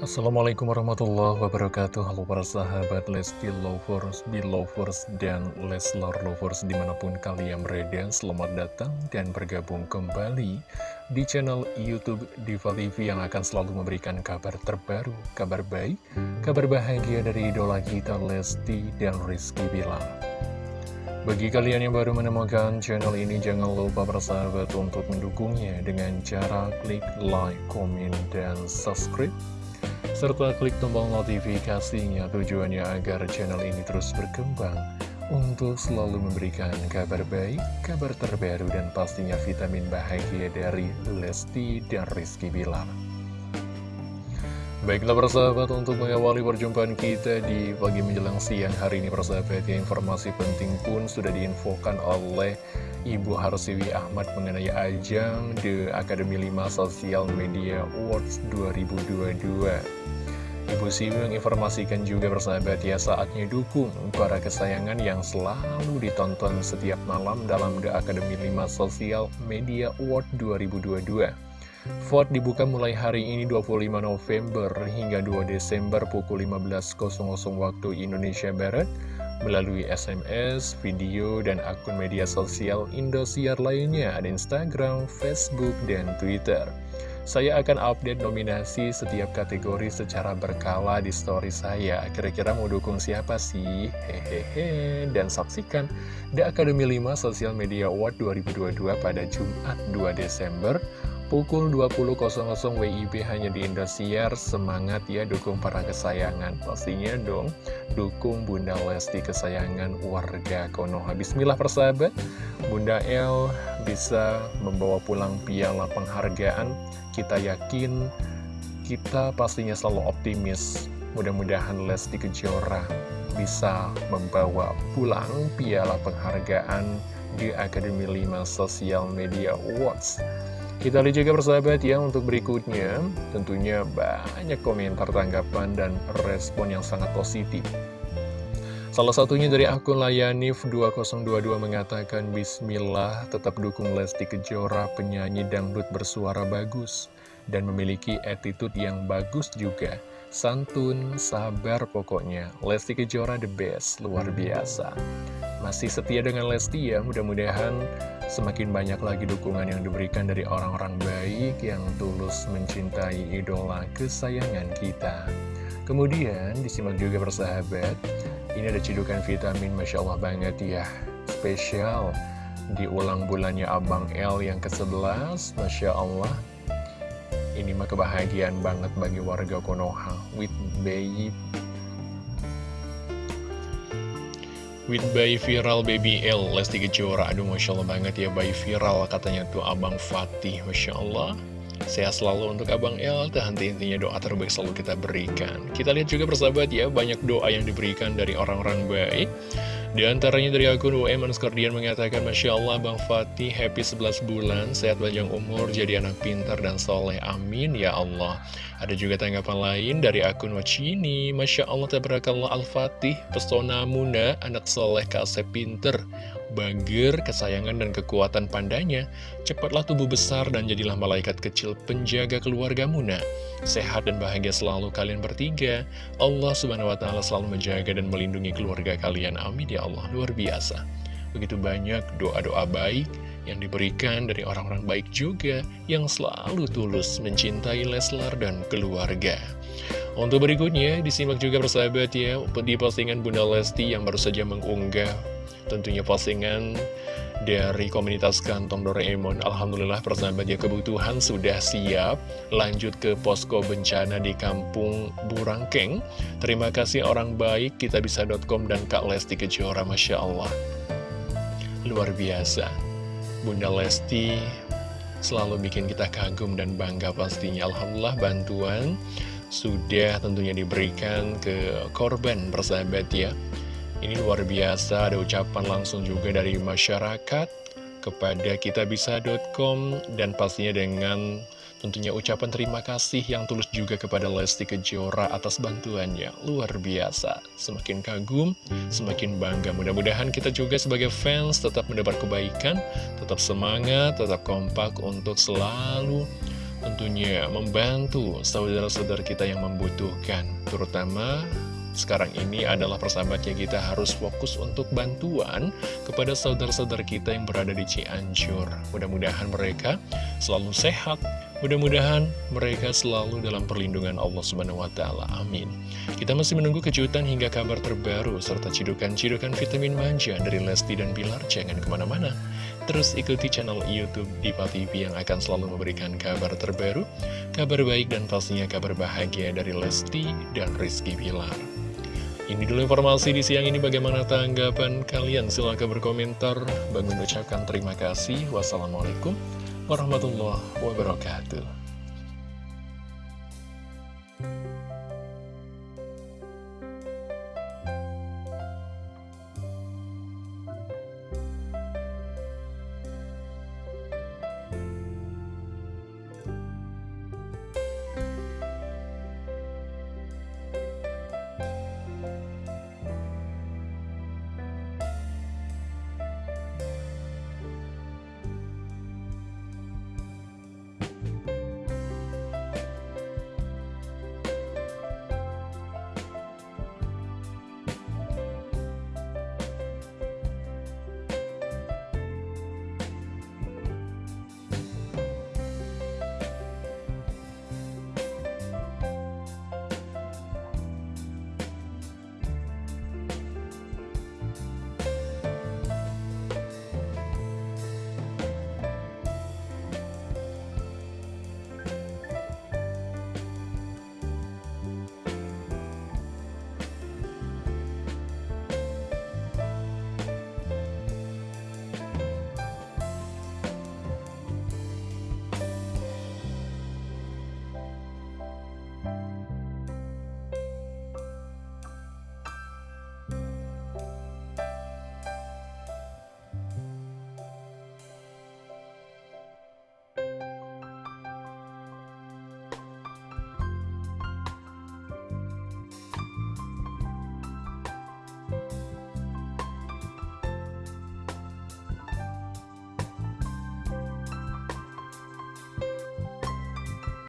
Assalamualaikum warahmatullahi wabarakatuh. Halo para sahabat Lesti Lovers, Belovers, dan Leslar Lovers di mana pun kalian berada Selamat datang dan bergabung kembali di channel Youtube Diva TV yang akan selalu memberikan kabar terbaru, kabar baik, kabar bahagia dari idola kita Lesti dan Rizky Bilar. Bagi kalian yang baru menemukan channel ini, jangan lupa bersahabat untuk mendukungnya dengan cara klik like, komen, dan subscribe serta klik tombol notifikasinya tujuannya agar channel ini terus berkembang untuk selalu memberikan kabar baik, kabar terbaru, dan pastinya vitamin bahagia dari Lesti dan Rizky Bilar. Baiklah persahabat untuk mengawali perjumpaan kita di pagi menjelang siang hari ini persahabat ya informasi penting pun sudah diinfokan oleh Ibu Harsiwi Ahmad mengenai ajang The Academy 5 Social Media Awards 2022 Ibu Siwi menginformasikan juga bersahabat ya saatnya dukung para kesayangan yang selalu ditonton setiap malam dalam The Academy 5 Social Media Award 2022. Vote dibuka mulai hari ini 25 November hingga 2 Desember pukul 15.00 waktu Indonesia Barat melalui SMS, video, dan akun media sosial Indosiar lainnya ada Instagram, Facebook, dan Twitter. Saya akan update nominasi setiap kategori secara berkala di story saya. Kira-kira mau dukung siapa sih? Hehehe. Dan saksikan The Academy 5 Social Media Award 2022 pada Jumat 2 Desember pukul 20.00 WIB hanya di Indosiar. Semangat ya dukung para kesayangan. Pastinya dong dukung Bunda Lesti kesayangan warga Konoha. Bismillah persahabat. Bunda El bisa membawa pulang piala penghargaan kita yakin, kita pastinya selalu optimis. Mudah-mudahan Lesti Kejora bisa membawa pulang piala penghargaan di Akademi 5 Social Media Awards. Kita lihat juga persahabat ya untuk berikutnya tentunya banyak komentar tanggapan dan respon yang sangat positif. Salah satunya dari akun Layanif 2022 mengatakan Bismillah tetap dukung Lesti Kejora penyanyi dangdut bersuara bagus dan memiliki attitude yang bagus juga. Santun, sabar pokoknya. Lesti Kejora the best, luar biasa. Masih setia dengan Lesti ya, mudah-mudahan semakin banyak lagi dukungan yang diberikan dari orang-orang baik yang tulus mencintai idola kesayangan kita. Kemudian disimak juga persahabat, ini ada cedukan vitamin Masya Allah banget ya, spesial di ulang bulannya Abang L yang ke-11, Masya Allah. Ini mah kebahagiaan banget bagi warga Konoha. With bayi with bayi viral baby L. Lesti Kejora. Aduh Masya Allah banget ya bayi viral katanya tuh Abang Fatih Masya Allah Sehat selalu untuk Abang L, tak henti-hentinya doa terbaik selalu kita berikan. Kita lihat juga persahabat ya, banyak doa yang diberikan dari orang-orang baik. Di antaranya dari akun UM Skordian mengatakan Masya Allah Bang Fatih happy 11 bulan Sehat panjang umur jadi anak pintar dan soleh Amin ya Allah Ada juga tanggapan lain dari akun Wacini Masya Allah Tabarakallah Al-Fatih Pesona Muna Anak soleh kasep pinter Bager, kesayangan dan kekuatan pandanya, cepatlah tubuh besar dan jadilah malaikat kecil penjaga keluarga Muna. Sehat dan bahagia selalu kalian bertiga. Allah subhanahu wa ta'ala selalu menjaga dan melindungi keluarga kalian. Amin ya Allah, luar biasa. Begitu banyak doa-doa baik yang diberikan dari orang-orang baik juga yang selalu tulus mencintai Leslar dan keluarga. Untuk berikutnya, disimak juga persahabat ya, di postingan Bunda Lesti yang baru saja mengunggah. Tentunya postingan dari komunitas kantong Doraemon. Alhamdulillah persahabat ya kebutuhan sudah siap. Lanjut ke posko bencana di kampung Burangkeng. Terima kasih orang baik kita bisa.com dan Kak Lesti Kejora Masya Allah. Luar biasa. Bunda Lesti selalu bikin kita kagum dan bangga pastinya. Alhamdulillah bantuan sudah tentunya diberikan ke korban persahabat ya ini luar biasa, ada ucapan langsung juga dari masyarakat kepada kitabisa.com dan pastinya dengan tentunya ucapan terima kasih yang tulus juga kepada Lesti Kejora atas bantuannya. Luar biasa, semakin kagum, semakin bangga. Mudah-mudahan kita juga sebagai fans tetap mendapat kebaikan, tetap semangat, tetap kompak untuk selalu tentunya membantu saudara-saudara kita yang membutuhkan, terutama sekarang ini adalah persahabatnya kita harus fokus untuk bantuan kepada saudara-saudara kita yang berada di Cianjur. Mudah-mudahan mereka selalu sehat, mudah-mudahan mereka selalu dalam perlindungan Allah Subhanahu wa taala. Amin. Kita masih menunggu kejutan hingga kabar terbaru serta cidukan-cidukan vitamin manja dari Lesti dan Bilar. Jangan ke mana-mana. Terus ikuti channel Youtube Diva TV yang akan selalu memberikan kabar terbaru, kabar baik dan pastinya kabar bahagia dari Lesti dan Rizky Bilar. Ini dulu informasi di siang ini. Bagaimana tanggapan kalian? Silahkan berkomentar. Bang mengucapkan terima kasih. Wassalamualaikum warahmatullahi wabarakatuh